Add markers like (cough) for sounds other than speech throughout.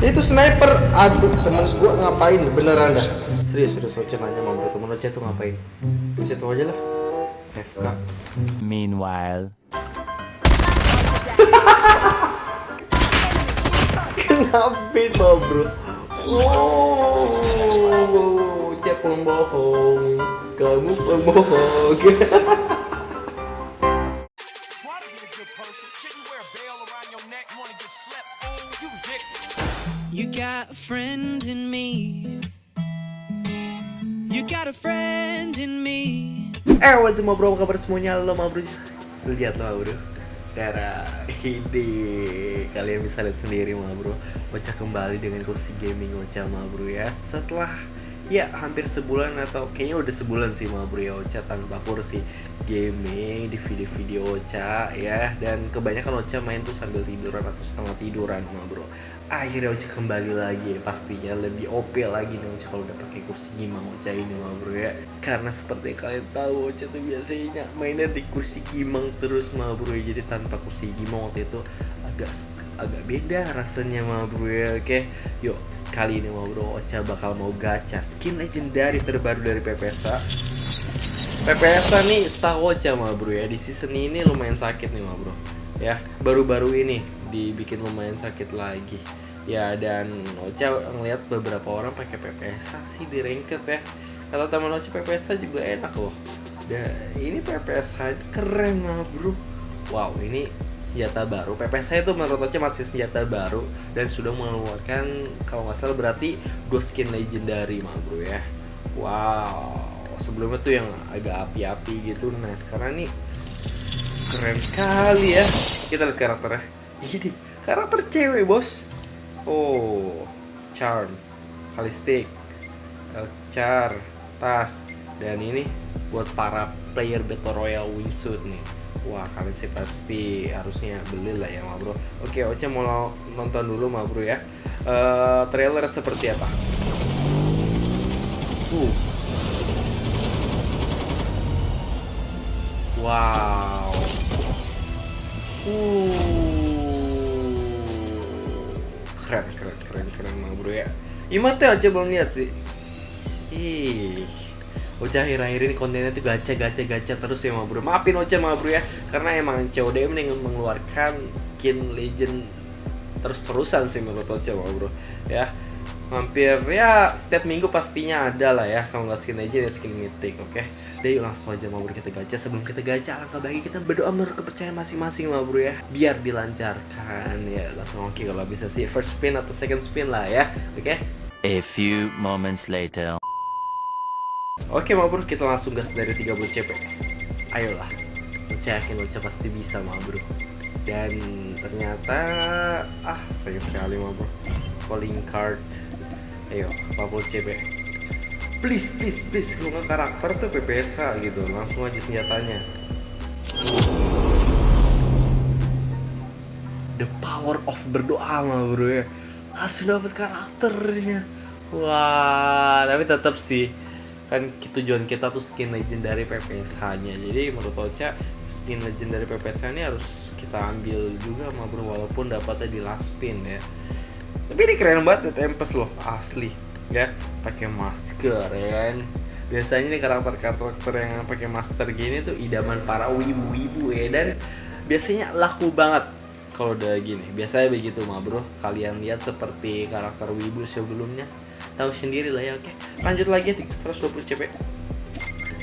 Itu sniper. Aduh, teman gua ngapain beneran dah. Serius, serius Oce nanya mau bro, temen Oce tuh ngapain? Di situ aja lah. FK. Meanwhile. (laughs) Kenapa mau bro? Wow, Oce pembohong. Kamu pembohong. (laughs) a friend in me. You got a friend in me. Eh, what's up bro, apa kabar semuanya? Halo ma bro Lihat lah bro Karena ini kalian bisa lihat sendiri ma bro Bocah kembali dengan kursi gaming Ocha ma bro ya Setelah ya hampir sebulan atau kayaknya udah sebulan sih ma bro ya Ocha tanpa kursi gaming di video-video Ocha ya. Dan kebanyakan Ocha main tuh sambil tiduran atau setengah tiduran ma bro. Akhirnya Ocha kembali lagi ya, pastinya. Lebih OP lagi nih Ocha kalau udah pakai kursi gimang Ocha ini mah bro ya. Karena seperti kalian tahu Ocha tuh biasanya mainnya di kursi gimang terus mah bro ya. Jadi tanpa kursi gimang waktu itu agak agak beda rasanya mah bro ya. Oke yuk. Kali ini mah bro Ocha bakal mau gacha skin legendary terbaru dari PPSA PPSA nih setahu Ocha mah bro ya. Di season ini lumayan sakit nih mah bro. Ya baru-baru ini dibikin lumayan sakit lagi. Ya dan Ocha ngeliat beberapa orang pakai PPSA sih di ranked ya. Kata teman Ocha PPSA juga enak loh. Dan ini PPSA keren mah bro. Wow ini senjata baru. PPSA itu menurut Ocha masih senjata baru dan sudah mengeluarkan kalau nggak salah berarti dua skin legendary mah bro ya. Wow sebelumnya tuh yang agak api-api gitu. Nah sekarang nih keren sekali ya. Kita lihat karakternya. Ini karakter cewek bos. Oh charm kalistik char tas dan ini buat para player battle royale wingsuit nih. Wah kalian sih pasti harusnya beli lah ya bro. Oke Ocha mau nonton dulu bro ya. Uh, trailer seperti apa? Uh wow. Uh. Keren keren keren keren ma bro ya. Ima tuh aja belum lihat sih. Ih. Ocha akhir-akhir ini kontennya tuh gacha gacha gacha terus ya ma bro. Maafin Ocha ma bro ya. Karena emang COD ini mengeluarkan skin legend terus-terusan sih menurut Ocha ma bro ya hampir ya setiap minggu pastinya ada lah ya kalau nggak skin legend ya skin mythic oke? Okay? Deh yuk langsung aja ma bro kita gacha. Sebelum kita gacha alangkah baik kita berdoa menurut kepercayaan masing-masing ma bro ya. Biar dilancarkan ya. Langsung oke okay, kalau bisa sih first spin atau second spin lah ya oke? Okay? A few moments later. Oke ma bro, kita langsung gas dari 30 CP Ayolah Ocha yakin Ocha pasti bisa bro. Dan ternyata Ah sayang sekali bro. Calling card Ayo 40 CP Please please please Kalau nggak karakter tuh PPSA gitu. Langsung aja senjatanya. The power of berdoa ma bro ya. Langsung dapat karakternya. Wah Tapi tetap sih. Kan tujuan kita tuh skin legendary PPSH nya jadi menurut Ocha skin legendary PPSH ini harus kita ambil juga sama bro walaupun dapatnya di last spin ya tapi ini keren banget ya Tempest loh asli ya. Pakai masker ya kan. Biasanya nih karakter-karakter yang pakai masker gini tuh idaman para wibu-wibu ya dan biasanya laku banget kalau udah gini. Biasanya begitu mah bro. Kalian lihat seperti karakter wibu sebelumnya. Tahu sendiri lah ya oke. Lanjut lagi 120 CP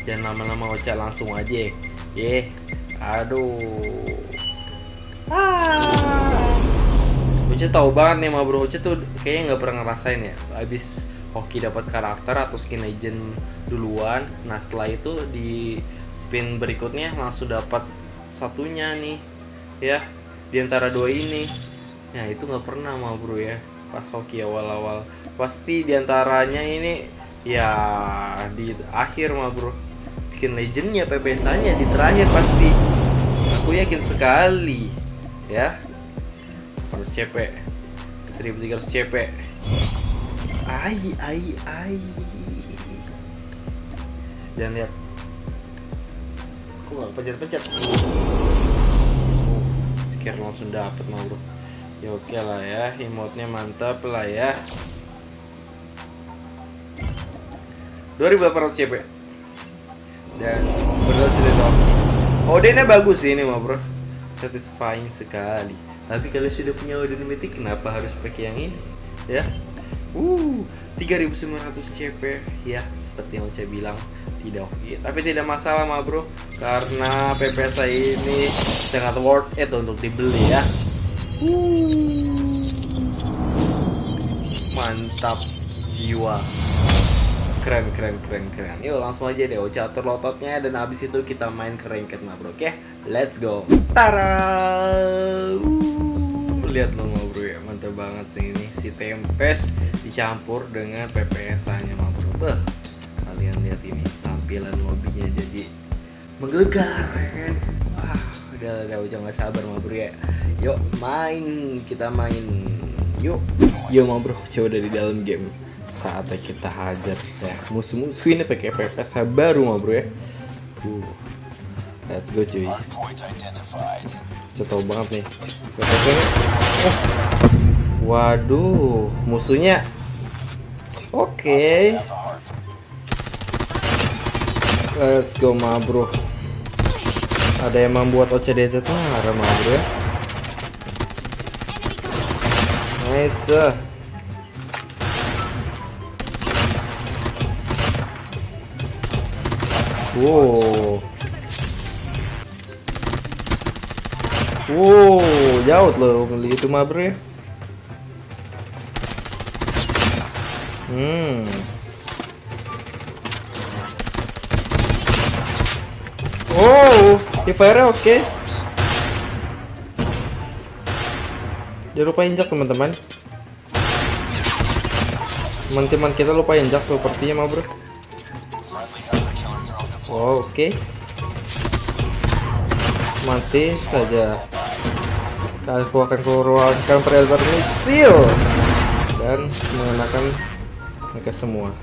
dan lama-lama Ocha langsung aja. Ye aduh. Ah Ocha tahu banget nih ma bro Ocha tuh kayaknya nggak pernah ngerasain ya. Abis hoki dapat karakter atau skin legend duluan nah setelah itu di spin berikutnya langsung dapat satunya nih ya di antara dua ini. Ya itu nggak pernah ma bro ya pas hoki awal-awal. Pasti di antaranya ini ya di akhir mah bro. Skin legendnya PPSA-nya di terakhir pasti. Aku yakin sekali ya harus CP 1300 CP ai ai ai. Jangan lihat. Aku nggak pencet-pencet? Oh, langsung dapet mah bro. Ya oke lah ya, emote-nya mantap lah ya. 2800 CP. Dan sebenarnya cerita. Odinnya bagus sih ini mah bro. Satisfying sekali Tapi kalau sudah punya Odin Mythic kenapa harus pakai yang ini? Ya. Uh, 3900 CP Ya, seperti yang saya bilang Tidak oke. Tapi tidak masalah mah bro. Karena PPS ini sangat worth it untuk dibeli ya. Uh, mantap jiwa. Keren keren keren keren. Yuk langsung aja deh Ocha atur lototnya dan abis itu kita main ke ranked mah bro. Oke let's go. Tara! Uh, lihat lo mah bro ya. Mantap banget sih ini. Si Tempest dicampur dengan PPS nya mah bro. Beh, kalian lihat ini. Tampilan lobbynya jadi menggelegar ya kan? Ah udah udah Ocha nggak sabar mah bro ya. Yuk main. Kita main. Yuk. Yuk mah bro. Coba dari dalam game. Saatnya kita hajar ya. Musuh-musuh ini pakai PPS baru mah bro ya. Uh, let's go cuy Tahu banget nih. Oh. waduh musuhnya. Oke. Let's go mah bro. Ada yang membuat OCDZ marah mah bro ya. Nice Wow. Wow, jauh loh beli itu mah bro ya. Hmm. Oh, di fire oke. Jangan lupa injak teman-teman. Teman-teman kita lupa injak sepertinya mah bro. Oh, Oke. Mati saja. Aku akan keluarkan predator misil dan mengenakan mereka semua.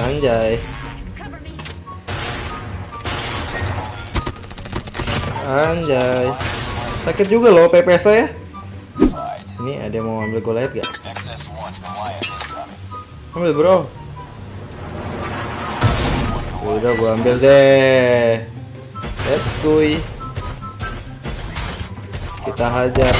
Anjay. Anjay. Sakit juga loh PPS saya. Ini ada yang mau ambil Goliath gak? Ambil bro. Udah gua ambil deh. Let's go. Kita hajar.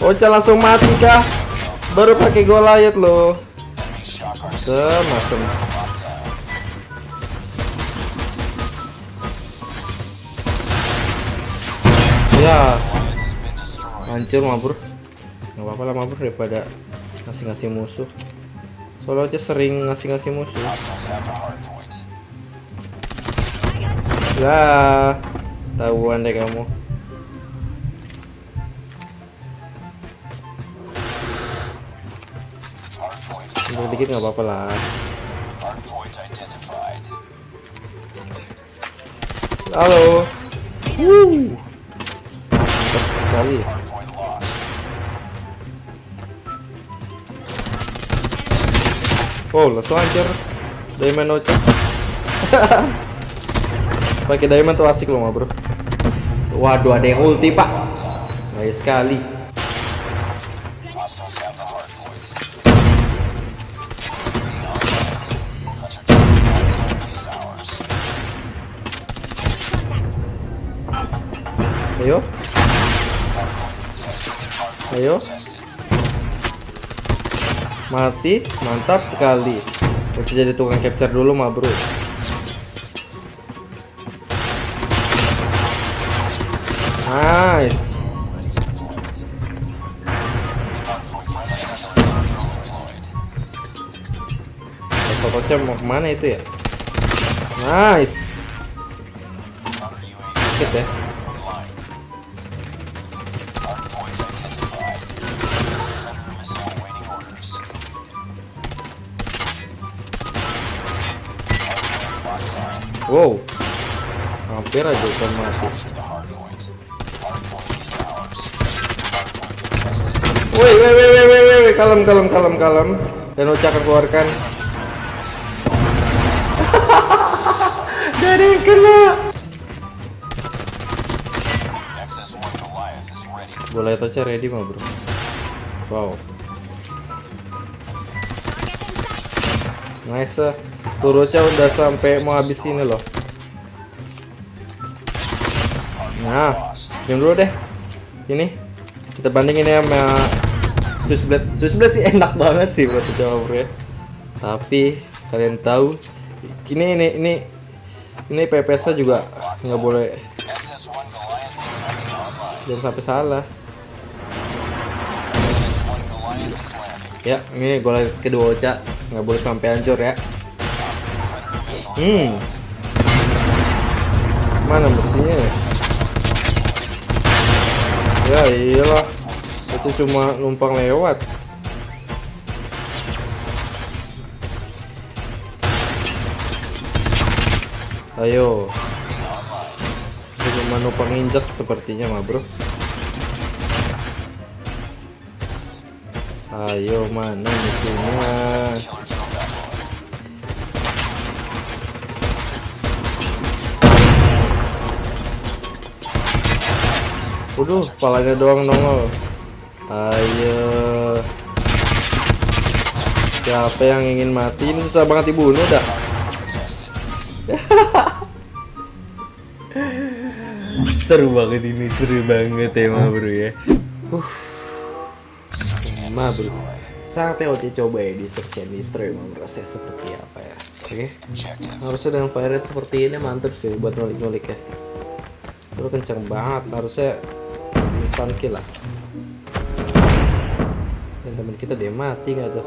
Ocha langsung mati kah? Baru pakai Goliath loh. Semacam. Ya. Hancur mabur nggak apa-apa lah mabur daripada ngasih-ngasih musuh soalnya aja sering ngasih-ngasih musuh lah tahuan deh kamu. Mundur dikit nggak apa-apa lah. Halo. Oh, langsung hancur. Diamond Ocha. (laughs) Pakai diamond tuh asik loh, bro. Waduh, ada yang ulti, Pak. Baik sekali. Ayo. Ayo. Mati, mantap sekali. Bisa jadi tukang capture dulu mah, Bro. Sototnya mau ke mana itu ya? Nice. Sakit ya. Wow. Hampir aja kan mati. Woi, woi, woi, woi, woi, kalem, kalem, kalem, kalem. Dan Ocha akan keluarkan. Bola itu aja ready mah bro. Wow. Nice. Turutnya udah sampai mau habis ini loh. Nah, yang dulu deh. Ini kita bandingin ya sama Switchblade. Switchblade sih enak banget sih buat coba bro ya. Tapi kalian tahu ini ini ini ini PPS nya juga nggak boleh XS1 Goliath is online. jangan sampai salah. Ya, ini gol kedua Ocha nggak boleh sampai hancur ya. Hmm. Mana mesinnya? ya? Ya iyalah, itu cuma numpang lewat. Ayo. Itu cuma numpang injek sepertinya mah bro. Ayo mana musuhnya? Waduh, kepalanya doang nongol. Ayo. Siapa yang ingin mati? Ini susah banget dibunuh dah. seru banget ini, seru banget tema bro ya. Uh. Ma bro. Sangat TOT coba ya di search and destroy emang rasanya seperti apa ya. Oke. Objective. Harusnya dengan fire rate seperti ini mantep sih buat ngulik-ngulik ya. Lu kenceng banget, harusnya instant kill lah. Dan teman kita dia mati nggak tuh?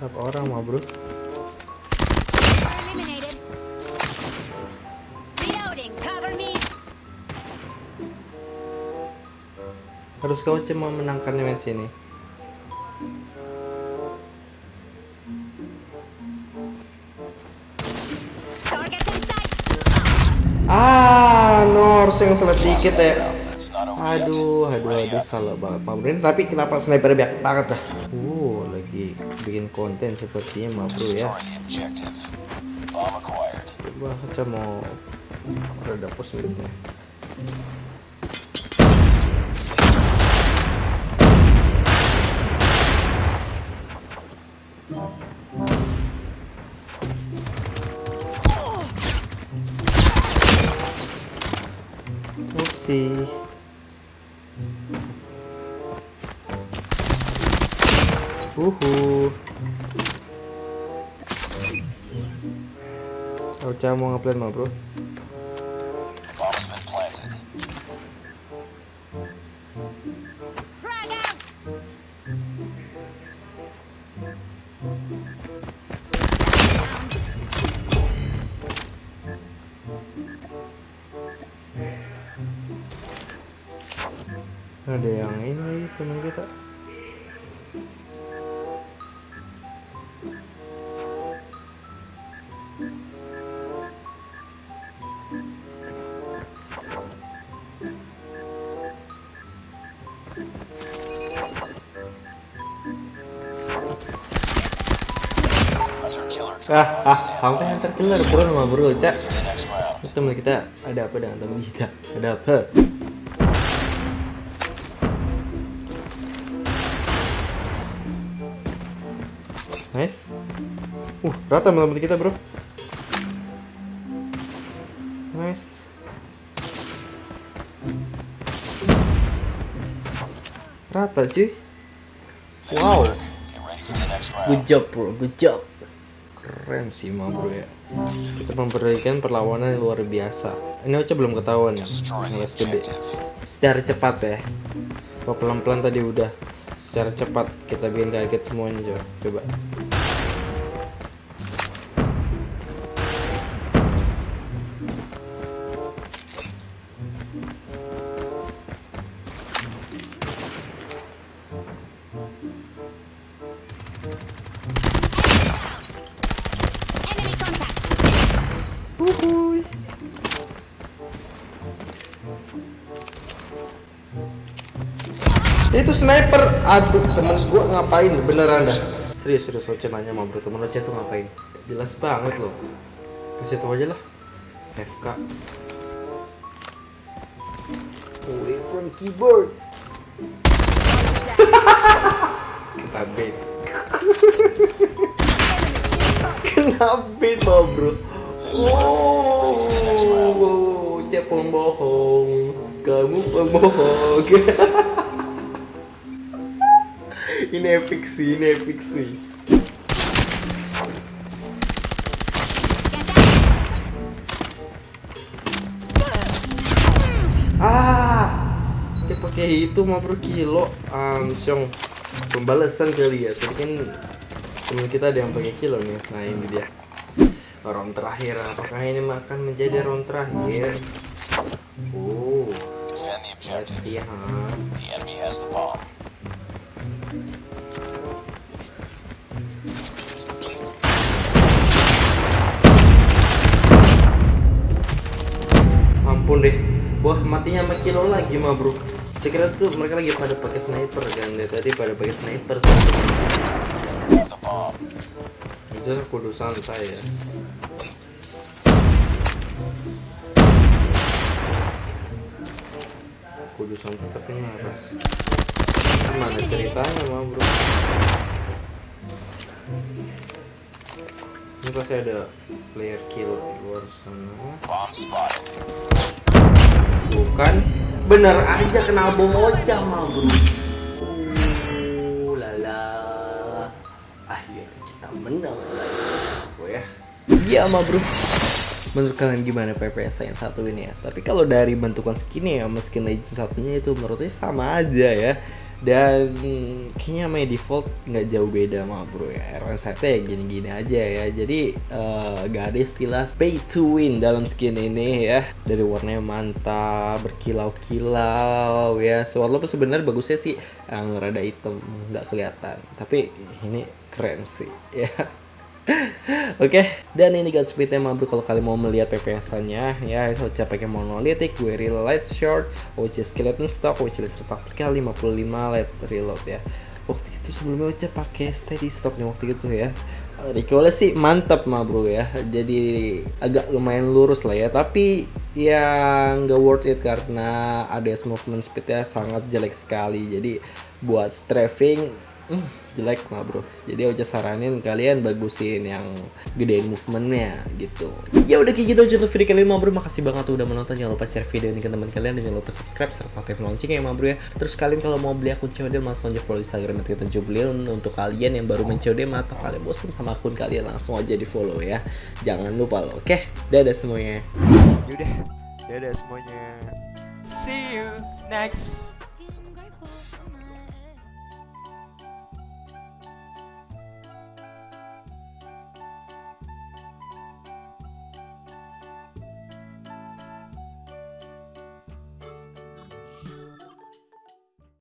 Berapa orang mah bro? Harus kau cuma menangkan match ini. Target in sight. Ah, Nors yang salah dikit ya. Aduh, aduh, aduh, salah banget Pak Bro. Ini tapi kenapa sniper banyak banget dah? Lagi bikin konten sepertinya bro ya. Coba kita mau ada pos miliknya. Upsi. Uhu. Ocha mau ngeplan mah bro? Ada yang ini teman kita. Ah, ah, sampai yang bro sama bro, cak. Teman kita ada apa dengan teman kita? Ada apa? Nice. Uh, rata teman kita bro. Nice. Rata cuy. Wow. Good job bro, good job. Keren sih mah bro ya. Kita memberikan perlawanan yang luar biasa. Ini Ocha belum ketahuan ya. Ngeles gede. Secara cepat ya. Kalau pelan-pelan tadi udah. Secara cepat kita bikin kaget semuanya coba. Coba. Itu sniper. Aduh, temen gua ngapain beneran dah. Serius serius Oce nanya sama bro, temen Oce tuh ngapain? Jelas banget loh. Kasih tau aja lah. FK. Away from keyboard. (laughs) Kena bait. (laughs) Kena bait loh bro. Oh, Oce pembohong. Kamu pembohong. (laughs) ini epic sih, ini epic sih. Ah, pakai itu mah bro kilo, langsung pembalasan kali ya. Tadi kan temen kita ada yang pakai kilo nih. Nah ini dia. Round terakhir, apakah ini akan menjadi round terakhir? Oh, let's? Ampun deh, wah matinya sama kilo lagi mah bro. Saya kira tuh mereka lagi pada pakai sniper kan, dari tadi pada pakai sniper. The bomb. Itu kudusan saya. Kudusan tetap ini harus. Gimana ceritanya mah bro? Ini pasti ada player kill di luar sana. Bukan bener aja kena bom oca mah bro. Uh, lala. Akhirnya kita menang lagi bro ya. Iya mah bro. Menurut kalian gimana PPS yang satu ini ya? Tapi kalau dari bentukan skinnya ya, sama skin Legend satunya itu menurutnya sama aja ya. Dan kayaknya main default nggak jauh beda mah bro ya. RN1 ya gini-gini aja ya. Jadi eh, gak ada istilah pay to win dalam skin ini ya. Dari warnanya mantap, berkilau-kilau ya. Walaupun sebenarnya bagusnya sih yang rada hitam nggak kelihatan. Tapi ini keren sih (laughs) ya. Oke, dan ini guys speed tema bro kalau kalian mau melihat PPS-nya ya Ocha pakai monolithic, gue realize short, Ocha skeleton stock, Ocha laser taktikal 55 light reload ya. Waktu itu sebelumnya Ocha pakai steady stock nih waktu itu ya. Recoilnya sih mantap mah bro ya. Jadi agak lumayan lurus lah ya, tapi ya nggak worth it karena ADS movement speednya sangat jelek sekali. Jadi buat strafing Hmm, jelek mah bro. Jadi Ocha saranin kalian bagusin yang gedein movementnya gitu. Ya udah kayak gitu aja untuk video kali ini mah bro makasih banget tuh udah menonton. Jangan lupa share video ini ke teman kalian dan jangan lupa subscribe serta aktifin loncengnya ya mah bro ya. Terus kalian kalau mau beli akun COD langsung aja follow instagram kita jublin untuk kalian yang baru main COD atau kalian bosan sama akun kalian langsung aja di follow ya. Jangan lupa loh oke? Dadah semuanya. Yaudah, dadah semuanya. See you next